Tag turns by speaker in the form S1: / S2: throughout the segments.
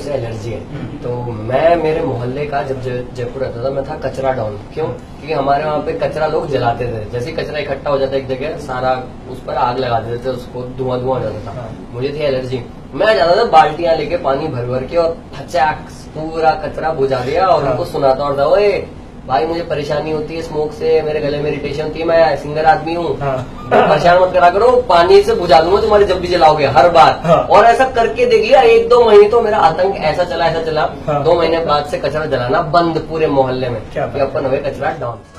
S1: से एलर्जी है। तो मैं मेरे मोहल्ले का जब जय- जयपुर रहता था मैं था कचरा डाउन क्यों? क्योंकि हमारे वहाँ पे कचरा लोग जलाते थे। जैसे कचरा इकट्ठा हो जाता एक जगह सारा उस पर आग लगा देते थे उसको धुआँ धुआँ हो जाता था।
S2: हाँ।
S1: मुझे थी एलर्जी। मैं जाता था बाल्टियाँ लेके पानी भर भर के और फचाक पूरा कचरा बुझा दिया और
S2: हाँ।
S1: उनको सुनाता और था ओए भाई मुझे परेशानी होती है स्मोक से मेरे गले में इरिटेशन होती है मैं सिंगर आदमी हूँ
S2: हाँ।
S1: परेशान मत करा करो पानी से बुझा दूँगा तुम्हारे जब भी जलाओगे हर बार
S2: हाँ।
S1: और ऐसा करके देख लिया एक दो महीने तो मेरा आतंक ऐसा चला ऐसा चला
S2: हाँ।
S1: दो महीने बाद से कचरा जलाना बंद पूरे मोहल्ले में अपन हुए कचरा
S2: down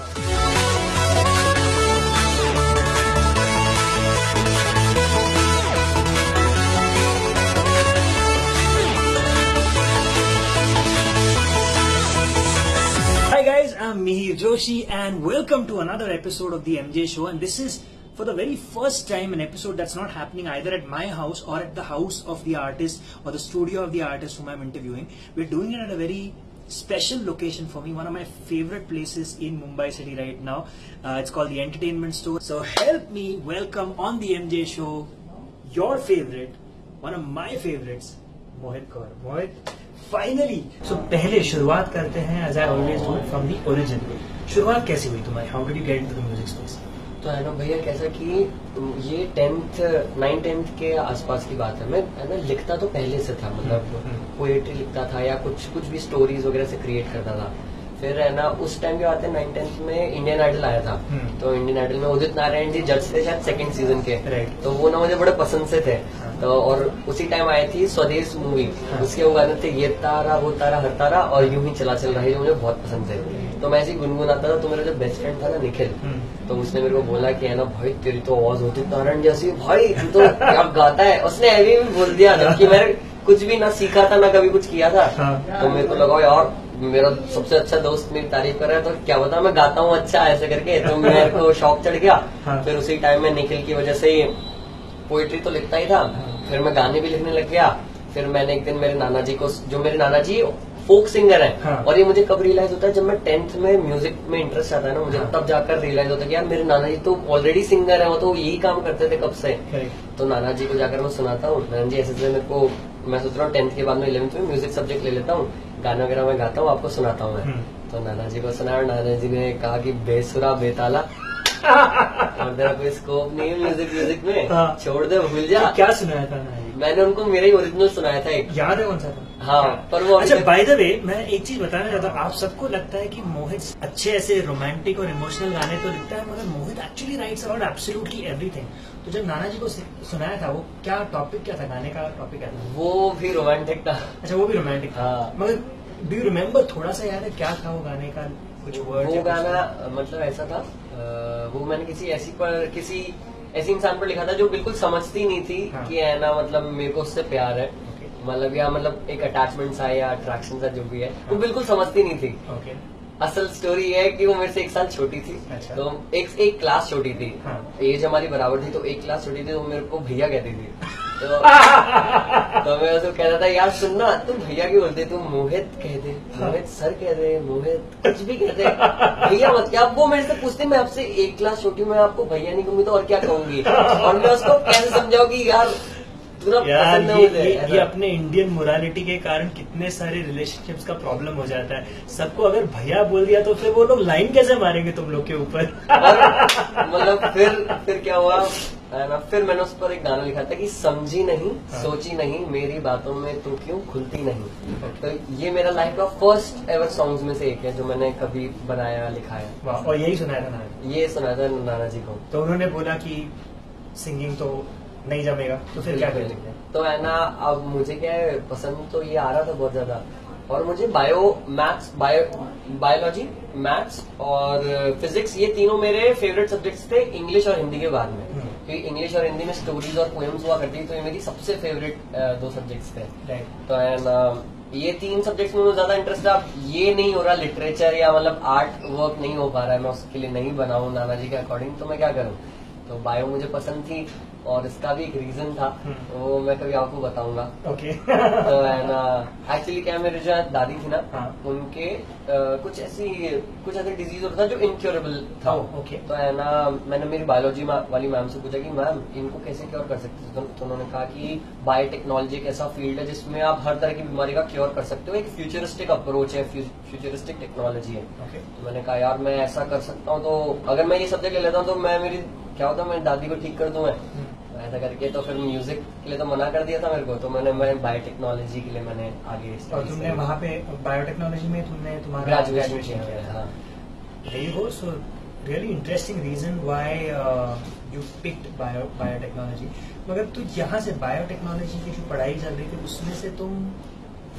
S2: Hiroshi and welcome to another episode of the MJ Show and this is for the very first time an episode that's not happening either at my house or at the house of the artist or the studio of the artist whom I'm interviewing. We're doing it at a very special location for me, one of my favorite places in Mumbai city right now. Uh, it's called the Entertainment Store. So help me welcome on the MJ Show your favorite, one of my favorites, Mohit Kaur. Mohit, finally so पहले शुरुआत करते हैं as I always do from the origin शुरुआत कैसे हुई तुम्हारी? How did you get into the music space
S1: तो है ना भैया कैसा कि ये टेंथ नाइन टेंथ के आसपास की बात है। मैं है ना लिखता तो पहले से था मतलब
S2: हम्म।
S1: पोएट्री लिखता था या कुछ कुछ भी स्टोरीज वगैरह से क्रिएट करता था। फिर है ना उस टाइम के है नाइन टेंथ में इंडियन आइडल आया था
S2: हम्म।
S1: तो इंडियन आइडल में उदित नारायण जी जज थे शायद सेकंड सीज़न के तो वो ना मुझे बड़े पसंद से थे
S2: हाँ।
S1: तो और उसी टाइम आई थी स्वदेश मूवी
S2: हाँ।
S1: उसके वो गाने थे ये तारा वो तारा हर तारा और यूँ ही चला चल रहा है जो मुझे बहुत पसंद थे तो मैं ऐसे ही गुनगुनाता था तो मेरा जो बेस्ट फ्रेंड था ना निखिल
S2: हम्म।
S1: तो उसने मेरे को बोला कि है ना भाई तेरी तो आवाज़ होती नारायण जैसी भाई तू तो क्या गाता है उसने अभी भी बोल दिया जबकि मैंने कुछ भी ना सीखा था ना कभी कुछ किया था
S2: हाँ।
S1: तो मेरे को लगा यार मेरा सबसे अच्छा दोस्त मेरी तारीफ़ कर रहा है तो क्या बता मैं गाता हूँ अच्छा ऐसे करके तो मेरे को शौक चढ़ गया
S2: हाँ।
S1: फिर उसी टाइम में निखिल की वजह से पोइट्री तो लिखता ही था
S2: हाँ।
S1: फिर मैं गाने भी लिखने लग गया फिर मैंने एक दिन मेरे नाना जी को जो मेरे नाना जी फोक सिंगर है
S2: हाँ।
S1: और ये मुझे कब रियलाइज़ होता है जब मैं टेंथ में म्यूज़िक में इंटरेस्ट आता है ना मुझे
S2: हाँ।
S1: तब जाकर रियलाइज़ होता है कि यार मेरे नाना जी तो ऑलरेडी सिंगर है वो तो यही काम करते थे कब से तो नाना जी को जाकर मैं सुनाता हूँ नाना जी ऐसे ऐसे मेरे को मैं सोच रहा हूँ टेंथ के बाद में इलेवंथ में म्यूज़िक सब्जेक्ट ले लेता हूँ गाना वगैरह मैं गाता हूँ आपको सुनाता हूँ मैं।
S2: हम्म।
S1: तो नाना जी को सुना नाना जी ने कहा कि बेसुरा बेताला। और तेरा कोई स्कोप नहीं है म्यूज़िक म्यूज़िक में।
S2: हाँ।
S1: छोड़ दे भूल जा।
S2: तो क्या सुनाया था ना
S1: मैंने उनको मेरा ही ओरिजिनल सुनाया था एक।
S2: याद है कौन सा था?
S1: हाँ पर वो
S2: अच्छा बाय द वे मैं एक चीज़ बताना चाहता हूँ। आप सबको लगता है कि मोहित अच्छे ऐसे रोमांटिक और इमोशनल गाने तो लिखता है मगर Mohit actually writes about absolutely everything तो जब नाना जी को सुनाया था वो क्या टॉपिक क्या था? गाने का टॉपिक क्या था?
S1: वो भी रोमांटिक था।
S2: अच्छा वो भी रोमांटिक था।
S1: हाँ।
S2: मगर डू यू रिमेम्बर थोड़ा सा याद है क्या था वो गाने का? कुछ वर्ड
S1: वो गाना मतलब ऐसा था वो मैंने किसी ऐसी पर किसी ऐसी इंसान पर लिखा था जो बिल्कुल समझती नहीं थी
S2: हाँ।
S1: कि है ना मतलब मेरे को उससे प्यार है. मतलब या मतलब एक अटैचमेंट सा या अट्रैक्शन सा जो भी है वो
S2: हाँ।
S1: बिल्कुल समझती नहीं थी। असल स्टोरी है कि वो मेरे से एक साल छोटी थी।
S2: अच्छा।
S1: तो एक एक क्लास छोटी थी।
S2: हाँ।
S1: एज हमारी बराबर थी तो एक क्लास छोटी थी तो मेरे को भैया कहती थी। तो तो मैं उसको कहता था यार सुनना तुम भैया क्यों बोलते? तुम मोहित कह दे मोहित सर कह दे मोहित कुछ भी कहते भैया मत क्या वो मेरे से पूछते मैं आपसे एक क्लास छोटी मैं आपको भैया नहीं कहूँगी तो और क्या कहूँगी? और मैं उसको कैसे समझाऊँगी यार
S2: यार ये, ये, ये अपने इंडियन मोरालिटी के कारण कितने सारे रिलेशनशिप्स का प्रॉब्लम हो जाता है। सबको अगर भैया बोल दिया तो फिर वो लोग लाइन कैसे मारेंगे तुम लोग के ऊपर?
S1: मतलब फिर फिर क्या हुआ? ना फिर मैंने उस पर एक गाना लिखा था कि समझी नहीं
S2: हाँ।
S1: सोची नहीं मेरी बातों में तू क्यों खुलती नहीं? तो ये मेरा लाइफ का फ़र्स्ट एवर सॉन्ग्स में से एक है जो मैंने कभी बनाया लिखाया।
S2: और यही सुनाया था नाना
S1: ये सुनाया था नाना जी को।
S2: तो उन्होंने बोला कि सिंगिंग तो नहीं जमेगा तो फिर क्या कर
S1: तो है ना अब मुझे क्या है पसंद तो ये आ रहा था बहुत ज़्यादा। और मुझे bio maths bio biology maths और फिजिक्स ये तीनों मेरे फेवरेट सब्जेक्ट्स थे इंग्लिश और हिंदी के बाद में।
S2: हम्म।
S1: क्योंकि इंग्लिश और हिंदी में स्टोरीज और पोएम्स हुआ करती थी तो ये मेरी सबसे फेवरेट दो सब्जेक्ट्स थे।
S2: राइट
S1: तो ना ये तीन सब्जेक्ट्स में मुझे ज़्यादा इंटरेस्ट अब ये नहीं हो रहा लिटरेचर या मतलब आर्ट वर्क नहीं हो पा रहा है मैं उसके लिए नहीं बनाऊँ नाना जी के अकॉर्डिंग तो मैं क्या करूँ? तो बायो मुझे पसंद थी। और इसका भी एक रीजन था
S2: हम्म।
S1: वो मैं कभी आपको बताऊँगा।
S2: ओके
S1: तो एक्चुअली क्या मेरे जो दादी थी ना
S2: हाँ।
S1: उनके कुछ ऐसी कुछ ऐसे डिज़ीज़ होता था जो इनक्योरेबल था।
S2: ओह, okay.
S1: तो है ना मैंने मेरी बायोलॉजी वाली मैम से पूछा कि मैम इनको कैसे क्योर कर सकते थे तो, तो उन्होंने कहा कि बायोटेक्नोलॉजी एक ऐसा फ़ील्ड है जिसमें आप हर तरह की बीमारी का क्योर कर सकते हो। एक फ्यूचरिस्टिक अप्रोच है फ्यूचरिस्टिक टेक्नोलॉजी है।
S2: ओके
S1: तो मैंने कहा यार मैं ऐसा कर सकता हूँ तो अगर मैं ये सब्जेक्ट ले लेता हूँ तो मैं मेरी क्या होता है मैं दादी को ठीक कर दूँ मैं? तो ऐसा करके तो फिर म्यूज़िक के लिए तो मना कर दिया था मेरे को तो मैंने मैं बायोटेक्नोलॉजी के लिए मैंने आगे
S2: और तुमने वहाँ पे बायोटेक्नोलॉजी में तुमने तुम्हारा
S1: ग्रेजुएशन किया
S2: था really interesting reason why uh, you picked bio biotechnology. मगर तू यहाँ से बायोटेक्नोलॉजी की जो पढ़ाई चल रही थी उसमें से तुम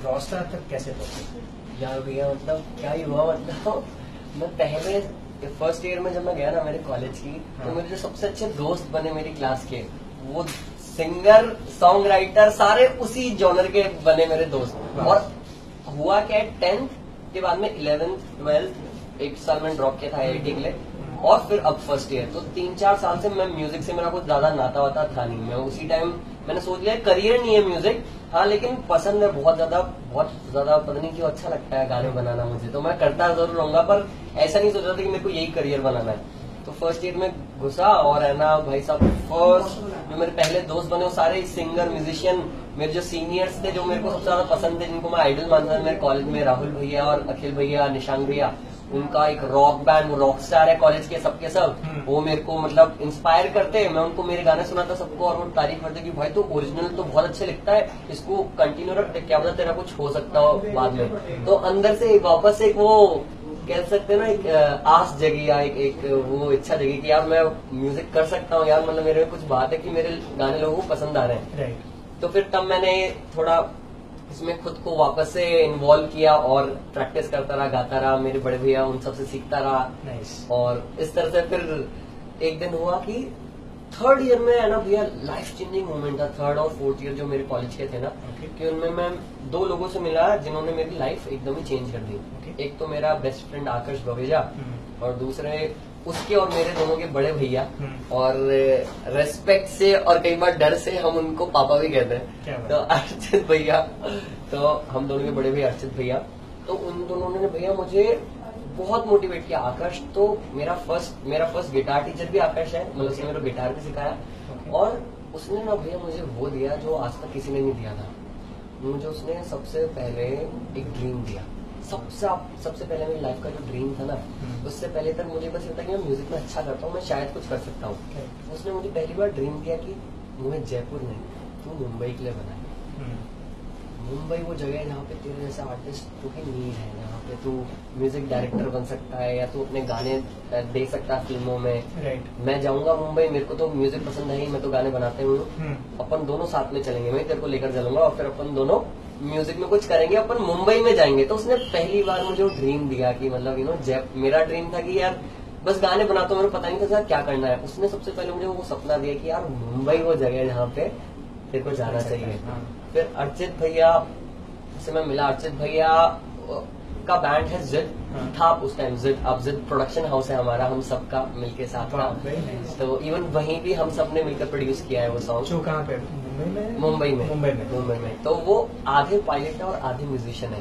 S2: रॉस्टार तक कैसे पहुँचे?
S1: यार भैया मतलब क्या ही हुआ मतलब मैं पहले फ़र्स्ट ईयर में जब मैं गया ना मेरे कॉलेज की
S2: हाँ।
S1: तो मेरे जो सबसे अच्छे दोस्त बने मेरी क्लास के वो सिंगर सॉन्ग राइटर सारे उसी जॉनर के बने मेरे दोस्त। और हुआ क्या टेंथ के बाद में इलेवेंथ ट्वेल्थ एक साल में ड्रॉप किया था आई के लिए। और फिर अब फ़र्स्ट ईयर तो तीन चार साल से मैं म्यूज़िक से मेरा कुछ ज़्यादा नाता वाता था नहीं। मैं उसी टाइम मैंने सोच लिया करियर नहीं है म्यूज़िक हाँ लेकिन पसंद है बहुत ज़्यादा बहुत ज़्यादा पता नहीं क्यों अच्छा लगता है गाने बनाना मुझे। तो मैं करता ज़रूर रहूँगा पर ऐसा नहीं सोच रहा था कि मेरे को यही करियर बनाना है। तो फ़र्स्ट ईयर में घुसा और है ना भाई साहब फ़र्स्ट जो मेरे पहले दोस्त बने वो सारे सिंगर म्यूजिशियन मेरे जो सीनियर्स थे जो मेरे को सबसे ज़्यादा पसंद थे जिनको मैं आइडल मानता था मेरे कॉलेज में राहुल भैया और अखिल भैया निशांक भैया उनका एक रॉक बैंड वो रॉक स्टार है कॉलेज के सबके सब।
S2: हम्म।
S1: वो मेरे को मतलब इंस्पायर करते हैं। मैं उनको मेरे गाने सुनाता सबको और वो तारीफ़ करते कि भाई तो ओरिजिनल तो बहुत अच्छे लिखता है इसको कंटिन्यू रख क्या पता तेरा कुछ हो सकता हो बाद में। तो अंदर से वापस एक वो कह सकते हैं ना एक आस जगी या एक, एक वो इच्छा जगी कि यार मैं म्यूज़िक कर सकता हूँ यार मतलब मेरे में कुछ बात है कि मेरे गाने लोगों को पसंद आ रहे हैं
S2: right.
S1: तो फिर तब मैंने थोड़ा इसमें खुद को वापस से इन्वॉल्व किया और प्रैक्टिस करता रहा गाता रहा मेरे बड़े भैया उन सबसे सीखता रहा
S2: nice.
S1: और इस तरह से फिर एक दिन हुआ कि थर्ड ईयर में है ना भैया लाइफ चेंजिंग मोमेंट था थर्ड और फोर्थ ईयर जो मेरे कॉलेज के थे ना
S2: Okay.
S1: कि उनमें मैं दो लोगों से मिला जिन्होंने मेरी लाइफ एकदम ही चेंज कर दी
S2: Okay.
S1: एक तो मेरा बेस्ट फ्रेंड आकर्ष बवेजा
S2: हम्म।
S1: और दूसरे उसके और मेरे दोनों के बड़े भैया
S2: हम्म।
S1: और रेस्पेक्ट से और कई बार डर से हम उनको पापा भी कहते हैं तो अर्चित भैया तो हम दोनों के बड़े भैया अर्चित भैया तो उन दोनों ने भैया मुझे बहुत मोटिवेट किया आकर्ष तो मेरा फ़र्स्ट मेरा फ़र्स्ट गिटार टीचर भी आकर्ष है मतलब उसने मेरे को गिटार भी सिखाया
S2: Okay.
S1: और उसने ना भैया मुझे वो दिया जो आज तक किसी ने नहीं दिया था मुझे उसने सबसे पहले एक ड्रीम दिया सबसे सबसे पहले मेरी लाइफ का जो ड्रीम था ना
S2: हम्म।
S1: उससे पहले तक मुझे बस ये कि मैं म्यूज़िक में अच्छा करता हूँ मैं शायद कुछ कर सकता हूँ
S2: Okay.
S1: उसने मुझे पहली बार ड्रीम दिया कि मुझे जयपुर नहीं तू मुंबई के लिए बना
S2: हम्म।
S1: मुंबई वो जगह है जहाँ पे तेरे जैसे आर्टिस्ट की नीड है पे तू म्यूज़िक डायरेक्टर बन सकता है या तू अपने गाने दे सकता है फ़िल्मों में।
S2: राइट
S1: मैं जाऊँगा मुंबई मेरे को तो म्यूज़िक पसंद है ही मैं तो गाने बनाते हूँ।
S2: हम्म।
S1: अपन दोनों साथ में चलेंगे मैं तेरे को लेकर चलूँगा और फिर अपन दोनों म्यूज़िक में कुछ करेंगे अपन मुंबई में जाएँगे। तो उसने पहली बार मुझे ड्रीम दिया कि मतलब यू नो जब मेरा ड्रीम था कि यार बस गाने बनाता हूँ मेरे पता नहीं था क्या करना है। उसने सबसे पहले मुझे वो सपना दिया कि यार मुंबई वो जगह है जहाँ पे तेरे को जाना चाहिए।
S2: हाँ।
S1: फिर अर्चित भैया से मैं मिला। अर्चित भैया का बैंड है जिद
S2: हाँ।
S1: था उस टाइम जिद अब जिद प्रोडक्शन हाउस है हमारा हम सबका मिलके साथ था। तो इवन वहीं भी हम सबने मिलकर प्रोड्यूस किया है वो सॉन्ग
S2: जो कहाँ पे? मुंबई में?
S1: मुंबई में।
S2: मुंबई में।
S1: तो वो आधे पायलट है और आधे म्यूजिशियन है।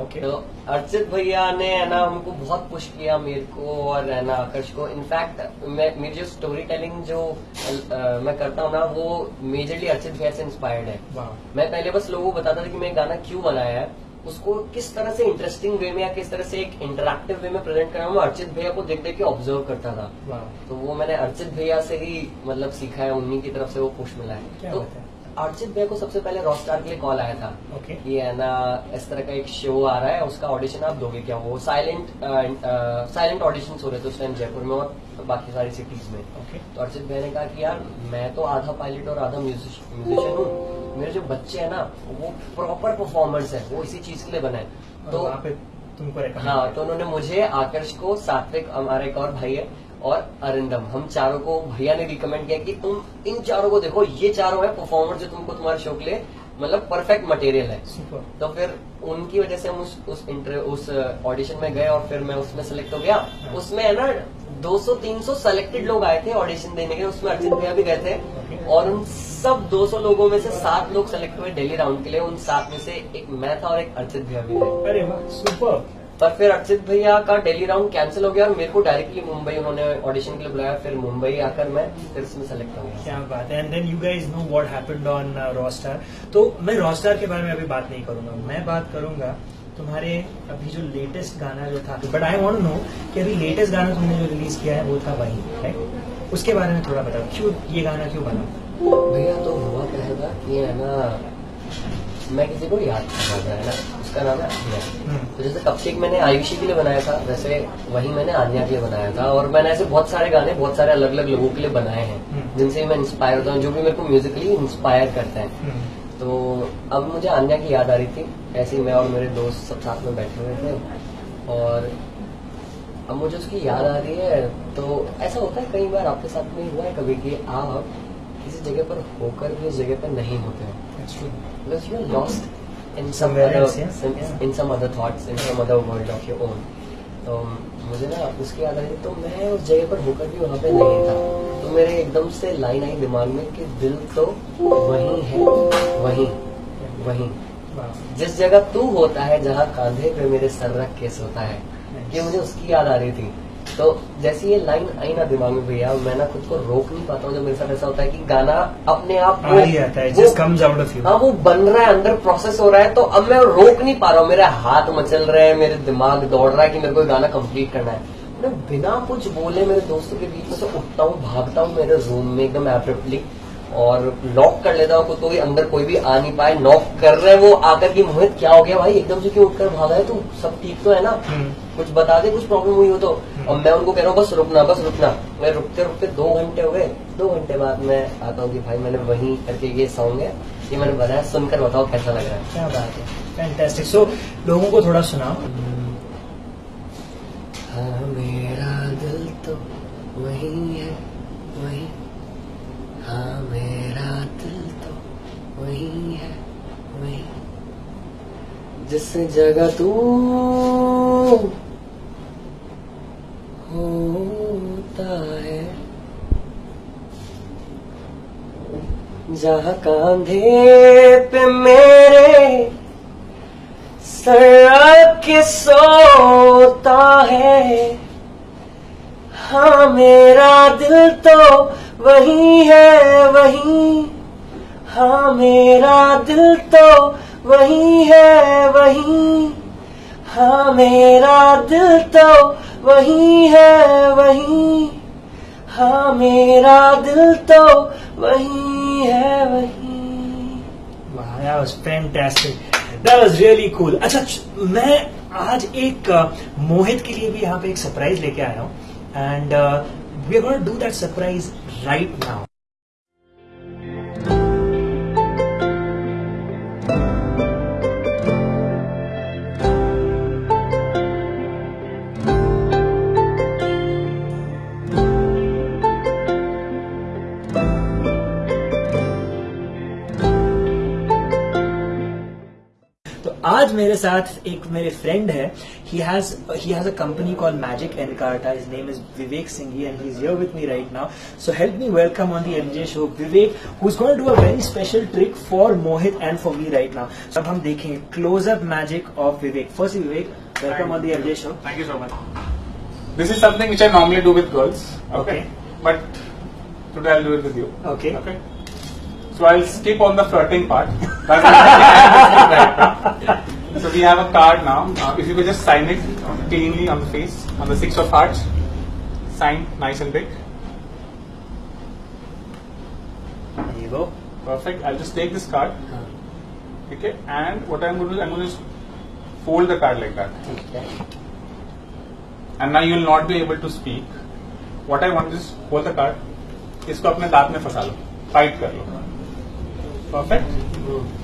S2: ओके
S1: तो अर्चित भैया ने है ना हमको बहुत पुश किया मेरे को और है ना आकर्ष को। इनफैक्ट मैं मेरी जो स्टोरी टेलिंग जो अ, मैं करता हूँ ना वो मेजरली अर्चित भैया से इंस्पायर्ड है। मैं पहले बस लोगों को बताता था कि मैं गाना क्यों बनाया है। उसको किस तरह से इंटरेस्टिंग वे में या किस तरह से एक इंटरेक्टिव वे में प्रेजेंट करना मैं अर्चित भैया को देख देख के ऑब्ज़र्व करता था। तो वो मैंने अर्चित भैया से ही मतलब सीखा है उन्हीं की तरफ़ से वो पुश मिला है। तो अर्चित भैया को सबसे पहले रॉस्टार के लिए कॉल आया था।
S2: ओके
S1: कि है ना इस तरह का एक शो आ रहा है उसका ऑडिशन आप दोगे क्या? वो साइलेंट साइलेंट ऑडिशन हो रहे थे उस टाइम जयपुर में और बाकी सारी सिटीज़ में।
S2: ओके
S1: तो अर्चित भैया ने कहा कि यार मैं तो आधा पायलट और आधा म्यूजिशियन हूँ। मेरे जो बच्चे है ना वो प्रॉपर परफॉर्मर्स है वो इसी चीज़ के लिए बने हैं
S2: तो
S1: तो
S2: तुमको
S1: हाँ तो उन्होंने मुझे आकर्ष को सात्विक हमारे एक और भाई है और अरिंदम हम चारों को भैया ने रिकमेंड किया कि तुम इन चारों को देखो ये चारों है परफॉर्मर जो तुमको तुम्हारे शो के लिए मतलब परफेक्ट मटेरियल है। तो फिर उनकी वजह से हम उस उस इंटर उस ऑडिशन में गए और फिर मैं उसमें सेलेक्ट हो गया। उसमें है ना 200-300 सेलेक्टेड लोग आए थे ऑडिशन देने के उसमें अर्चित भैया भी गए थे। और उन सब 200 लोगों में से सात लोग सेलेक्ट हुए डेली राउंड के लिए उन सात में से एक मैं था और एक अर्चित भैया भी थे।
S2: अरे सुपर
S1: पर फिर अर्चित भैया का डेली राउंड कैंसिल हो गया और मेरे को डायरेक्टली मुंबई उन्होंने ऑडिशन के लिए बुलाया फिर मुंबई आकर मैं फिर उसमें सेलेक्ट हो गया।
S2: क्या बात है। And then you guys know what happened on Rawstar तो मैं रॉस्टार के बारे में अभी बात नहीं करूँगा। मैं बात करूँगा तुम्हारे अभी जो लेटेस्ट गाना जो था बट आई वांट नो कि अभी लेटेस्ट गाना तुमने जो रिलीज़ किया है वो था वही राइट उसके बारे में थोड़ा बताओ। क्यों ये गाना क्यों बना?
S1: भैया तो हुआ क्या है ना कि है ना मैं किसी को याद कर रहा है ना? उसका नाम है आन्या
S2: हम्म,
S1: तो जैसे कपकेक मैंने आयुषी के लिए बनाया था वैसे वही मैंने आन्या के लिए बनाया था और मैंने ऐसे बहुत सारे गाने बहुत सारे अलग अलग लोगों के लिए बनाए हैं
S2: हम्म।
S1: जिनसे मैं इंस्पायर होता हूँ जो भी मेरे को म्यूजिकली इंस्पायर करते हैं।
S2: हम्म,
S1: तो अब मुझे आन्या की याद आ रही थी ऐसे ही मैं और मेरे दोस्त सब साथ में बैठे हुए थे और अब मुझे उसकी याद आ रही है तो ऐसा होता है कई बार आपके साथ में हुआ है कभी कि आप किसी जगह पर होकर भी उस जगह पर नहीं होते हो।
S2: That's true.
S1: because you're lost in
S2: Somewhere else, yeah.
S1: some,
S2: Yeah.
S1: in some other thoughts in some other world of your own तो मुझे ना उसकी याद तो मैं उस जगह पर होकर भी वहाँ पे नहीं था तो मेरे एकदम से लाइन आई दिमाग में कि दिल तो वही है वही वही जिस जगह तू होता है जहाँ कांधे पे मेरे सर रख के सोता है ये मुझे उसकी याद आ रही थी तो जैसे ये लाइन आई ना दिमाग में भैया मैं ना खुद को रोक नहीं पाता हूँ जब मेरे साथ ऐसा होता है कि गाना अपने आप
S2: आ ही आता है just comes out of you.
S1: हाँ वो बन रहा है अंदर प्रोसेस हो रहा है तो अब मैं रोक नहीं पा रहा हूँ। मेरे हाथ मचल रहे हैं मेरे दिमाग दौड़ रहा है कि मेरे को गाना कंप्लीट करना है। मैं बिना कुछ बोले मेरे दोस्तों के बीच में से उठता हूँ भागता हूँ मेरे रूम में एकदम एब्रप्टली और लॉक कर लेता हूँ तो भी अंदर कोई भी आ नहीं पाए नॉक कर रहे हैं वो आकर की मोहित क्या हो गया भाई? एकदम से क्यों उठकर भागा है तू? सब ठीक तो है ना?
S2: हम्म,
S1: कुछ बता दे कुछ प्रॉब्लम हुई हो तो। और मैं उनको कह रहा हूँ बस रुकना बस रुकना। मैं रुकते रुकते दो घंटे हो गए। दो घंटे बाद मैं आता हूँ कि भाई मैंने वही करके ये सॉन्ग है ये मैंने बनाया। सुनकर बताओ कैसा लग रहा है?
S2: क्या बात है। फैंटास्टिक सो लोगों को थोड़ा सुनाओ।
S1: हाँ मेरा दिल तो वही है वही। हाँ मेरा दिल तो वही है वही। जिस जगह तू होता है। जहाँ कांधे पे मेरे सड़क के सोता है हाँ मेरा दिल तो वही है, वही। हाँ मेरा दिल तो वही है, वही। हाँ मेरा दिल तो वही है वही। हाँ मेरा दिल तो वही है वही।
S2: Wow, that was. अच्छा मैं आज एक मोहित के लिए भी यहाँ पे एक सरप्राइज़ लेके आया हूँ। And we are gonna do that surprise right now आज मेरे साथ एक मेरे फ्रेंड है he has he has a company call Magic Encarta his name is Vivek Singhi and he is here with me right now so help me welcome on the MJ show Vivek who is going to do a very special trick for Mohit and for me right now so अब हम देखें close up magic of Vivek first Vivek welcome on the MJ show
S3: Thank you so much. This is something which I normally do with girls.
S2: Okay.
S3: But today I'll do it with you.
S2: Okay.
S3: Okay. So I'll skip on the flirting part. That's the thing I have to skip right now. So we have a card now. Uh, if you could just sign it cleanly on the face, on the six of hearts. Sign nice and big.
S2: There you go.
S3: Perfect. I'll just take this card. Okay. And what I'm going to do, I'm going to just fold the card like that.
S1: ठीक है
S3: and now you will not be able to speak. What I want is hold the card. इसको अपने दांत में फंसा लो tight कर लो Perfect.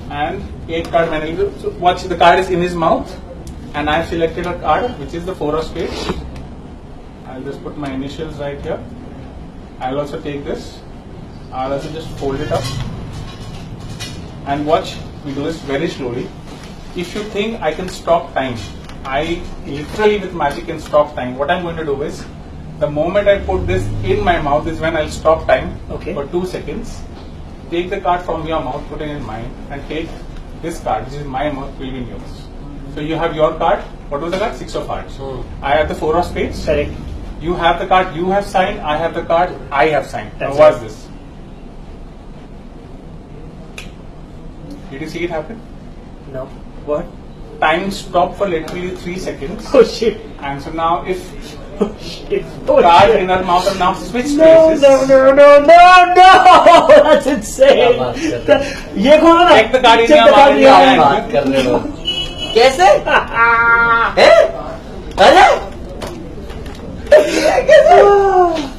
S3: And 8 card manual. So watch the card is in his mouth and I have selected a card which is the 4 of spades. I'll just put my initials right here. I'll also take this. I'll also just fold it up. And watch, we do this very slowly. If you think I can stop time, I literally with magic can stop time. What I'm going to do is, the moment I put this in my mouth is when I'll stop time
S2: okay.
S3: for two seconds take the card from your mouth, put it in mine, and take this card, which is my mouth, will be in yours. So you have your card. What was the card? Six of hearts.
S1: Hmm.
S3: I have the four of spades.
S2: Correct.
S3: You have the card you have signed. I have the card I have signed.
S2: That's
S3: now, what's
S2: right.
S3: this? Did you see it happen?
S2: No. What?
S3: Time stopped for literally three seconds.
S2: Oh shit.
S3: And so now, if
S2: Oh shit. Oh
S3: card
S2: shit.
S3: in our mouth and now switch
S2: No,
S3: places.
S2: no, no, no, no, no! That's insane.
S1: क्या बात कर रहे
S2: That- ये खोलो ना.
S3: Check the card in
S2: Check
S3: your
S2: the card
S3: mouth
S2: in your
S3: and
S1: क्या
S2: hand.
S1: बात कर रहे हो कैसे हैं? अरे ये कैसे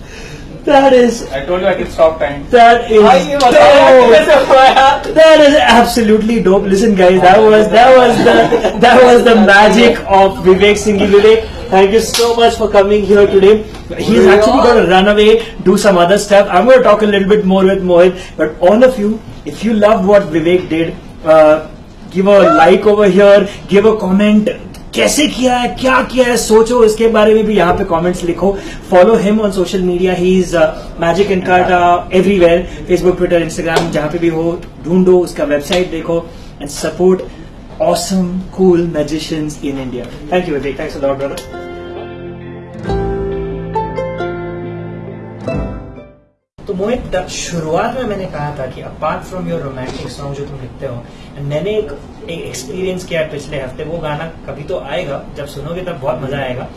S2: That is
S3: I told you I could stop time.
S2: that is
S1: भाई ये बताओ यार,
S2: dope.
S1: कैसे हुआ यार
S2: That is absolutely dope. Listen, guys, that was that was the that was the magic of Vivek Singhi. Vivek, thank you so much for coming here today. He's actually going to run away, do some other stuff. I'm going to talk a little bit more with Mohit. But all of you, if you loved what Vivek did, uh, give a like over here, give a comment. कैसे किया है क्या किया है सोचो इसके बारे में भी यहाँ पे कमेंट्स लिखो follow him on social media he is magic in carta everywhere Facebook Twitter Instagram जहाँ पे भी हो ढूंढो उसका वेबसाइट देखो and support awesome cool magicians in India. Thank you, Vivek. Thanks a lot, तो मोहित शुरुआत में मैंने कहा था कि apart from your romantic song जो तुम लिखते हो, मैंने एक एक एक्सपीरियंस किया पिछले हफ़्ते। वो गाना कभी तो आएगा, जब सुनोगे तब बहुत मज़ा आएगा।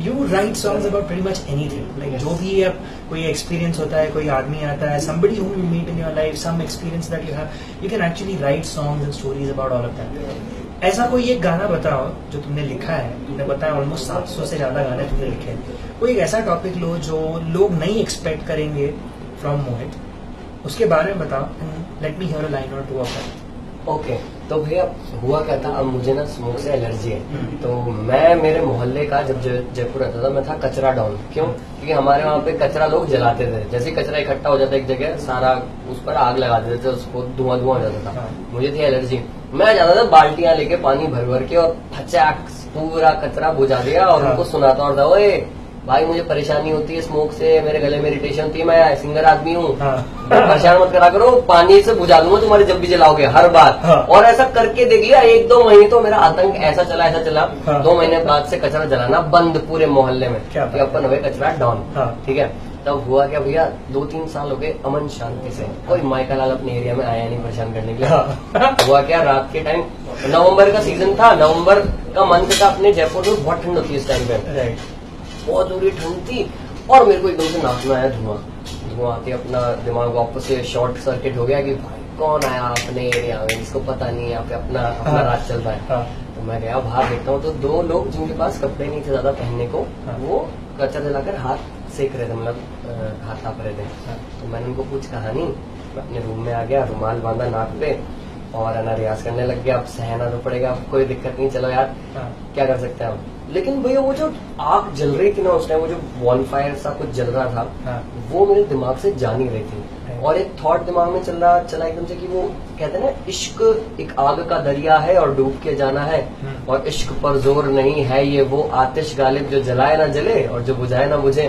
S2: You write songs about very much anything like जो भी अब कोई एक्सपीरियंस होता है, कोई आदमी आता है, somebody whom you meet in your life, some experience that you have, you can actually write songs and stories about all of that ऐसा कोई एक गाना बताओ जो तुमने लिखा है, तुमने बताया ऑलमोस्ट 700 से ज़्यादा गाने तुमने लिखे हैं। कोई एक ऐसा टॉपिक लो जो लोग नहीं एक्सपेक्ट करेंगे फ्रॉम मोहित उसके बारे में बताओ। Let me hear line or two of
S1: okay तो भैया हुआ क्या था? अब मुझे ना स्मोक से एलर्जी है।
S2: हम्म।
S1: तो मैं मेरे मोहल्ले का जब जयपुर रहता था मैं था कचरा डाउन क्यों? क्योंकि हमारे वहाँ पे कचरा लोग जलाते थे। जैसे कचरा इकट्ठा हो जाता एक जगह सारा उस पर आग लगा देते थे उसको धुआँ धुआँ हो जाता था।
S2: हाँ।
S1: मुझे थी एलर्जी मैं जाता था बाल्टियाँ लेके पानी भर भर के और फचाक पूरा कचरा बुझा दिया और
S2: हाँ।
S1: उनको सुनाता और था ओए भाई मुझे परेशानी होती है स्मोक से मेरे गले में इरिटेशन होती है मैं सिंगर आदमी हूँ
S2: हाँ।
S1: परेशान मत करा करो पानी से बुझा दूँगा तुम्हारे जब भी जलाओगे हर बार
S2: हाँ।
S1: और ऐसा करके देख लिया एक दो महीने तो मेरा आतंक ऐसा चला ऐसा चला
S2: हाँ।
S1: दो महीने बाद से कचरा जलाना बंद पूरे मोहल्ले में अपन हुए कचरा डाउन
S2: हाँ।
S1: ठीक है तब हुआ क्या भैया दो तीन साल हो गए अमन शांति से कोई माइका लाल अपने एरिया में आया नहीं परेशान करने के लिए
S2: हाँ।
S1: हुआ क्या रात के टाइम नवंबर का सीज़न था नवंबर का मंथ था अपने जयपुर में बहुत ठंड होती है इस टाइम पे बहुत बुरी ठंड थी और मेरे को एकदम से नाक में आया धुआँ धुआँ आते अपना दिमाग वापस से शॉर्ट सर्किट हो गया कि भाई कौन आया अपने एरिया में जिसको पता नहीं है यहाँ पे अपना अपना
S2: हाँ।
S1: राज चल रहा है
S2: हाँ।
S1: तो मैं गया बाहर देखता हूँ तो दो लोग जिनके पास कपड़े नहीं थे ज़्यादा पहनने को
S2: हाँ।
S1: वो कचरा जलाकर हाथ सेक रहे थे मतलब हाथ ताप रहे थे। तो मैंने उनको कुछ कहा नहीं मैं अपने रूम में आ गया रुमाल बांधा नाक पे और है ना रियाज करने लग गया अब सहना तो पड़ेगा अब कोई दिक्कत नहीं चलो यार। क्या कर सकते हैं हम लेकिन भैया वो जो आग जल रही थी ना उस टाइम वो जो वॉन फायर सा कुछ जल रहा था
S2: हाँ।
S1: वो मेरे दिमाग से जा नहीं रही थी। और एक थॉट दिमाग में चल रहा चला एकदम से कि वो कहते हैं ना इश्क एक आग का दरिया है और डूब के जाना है।
S2: हम्म।
S1: और इश्क पर ज़ोर नहीं है ये वो आतिश गालिब जो जलाए ना जले और जो बुझाए ना बुझे।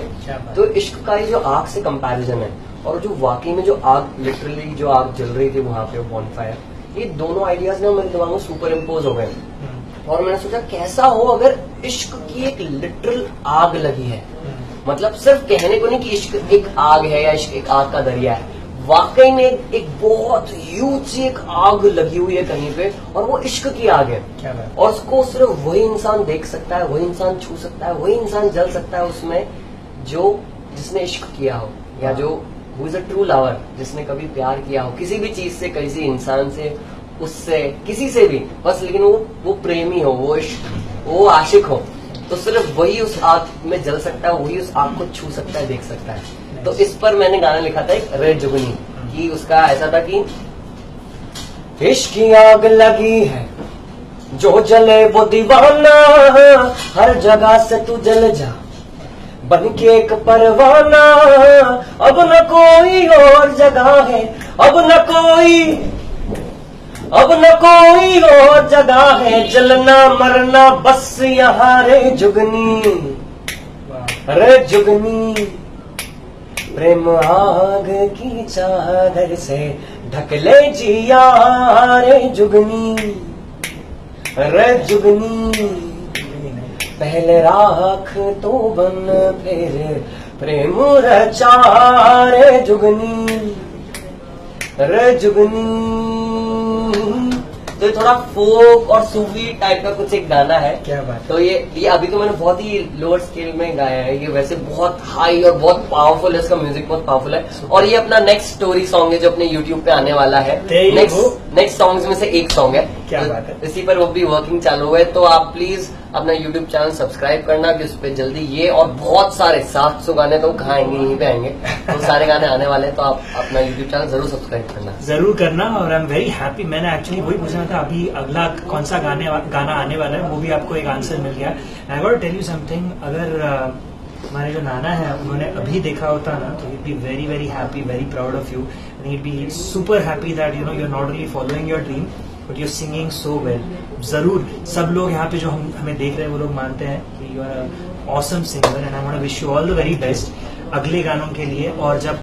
S1: तो इश्क का ये जो आग से कंपैरिजन है और जो वाकई में जो आग लिटरली जो आग जल रही थी वहाँ पे वॉन फायर ये दोनों आइडियाज़ ना मेरे दिमाग में सुपर इम्पोज हो गए। और मैंने सोचा कैसा हो अगर इश्क की एक लिटरल आग लगी है? मतलब सिर्फ़ कहने को नहीं कि इश्क एक आग है या इश्क एक आग का दरिया है। वाकई में एक, बहुत ह्यूज सी एक आग लगी हुई है कहीं पे और वो इश्क की आग है।
S2: क्या
S1: और उसको सिर्फ़ वही इंसान देख सकता है वही इंसान छू सकता है वही इंसान जल सकता है उसमें जो जिसने इश्क किया हो या जो who is a true lover जिसने कभी प्यार किया हो किसी भी चीज़ से किसी इंसान से उससे, किसी से भी। बस लेकिन वो वो प्रेमी हो, वो वो आशिक हो तो सिर्फ़ वही उस आग में जल सकता है, वही उस आग को छू सकता है, देख सकता है। तो इस पर मैंने गाना लिखा था एक रे जुगनी, कि उसका ऐसा था कि, इश्क आग लगी है, जो जले वो दीवाना, हर जगह से तू जल जा बन के एक परवाना, अब न कोई और जगह है, अब न कोई अब न कोई और जगह है जलना मरना बस यहाँ रे जुगनी। रे जुगनी प्रेम आग की चादर से ढकले जिया रे जुगनी। रे जुगनी पहले राख तो बन फिर प्रेम रचा रे जुगनी। रे जुगनी। तो ये थोड़ा फोक और सूफी टाइप का कुछ एक गाना है।
S2: क्या बात
S1: तो ये ये अभी तो मैंने बहुत ही लोअर स्केल में गाया है। ये वैसे बहुत हाई और बहुत पावरफुल है इसका म्यूज़िक बहुत पावरफुल है। और ये अपना नेक्स्ट स्टोरी सॉन्ग है जो अपने यूट्यूब पे आने वाला है. नेक्स्ट नेक्स्ट सॉन्ग में से एक सॉन्ग है।
S2: क्या
S1: तो
S2: बात है।
S1: इसी पर वो भी वर्किंग चालू हुआ है तो आप प्लीज़ अपना यूट्यूब चैनल सब्सक्राइब करना कि उस पर जल्दी ये और बहुत सारे सात सौ गाने तो कहाँ आएँगे यहीं पे आएँगे। तो सारे गाने आने वाले हैं तो आप अपना यूट्यूब चैनल ज़रूर सब्सक्राइब करना।
S2: ज़रूर करना और आई एम वेरी हैप्पी मैंने एक्चुअली वही पूछना था अभी अगला कौन सा गाने गाना आने वाला है वो भी आपको एक आंसर मिल गया। I got tell you something अगर हमारे जो नाना है उन्होंने अभी देखा होता ना तो be very very happy very proud of you and it be super happy that you know you not only following your dream but you singing so well ज़रूर सब लोग यहाँ पे जो हम हमें देख रहे हैं वो लोग मानते हैं कि you are awesome singer and I want wish you all the very best अगले गानों के लिए और जब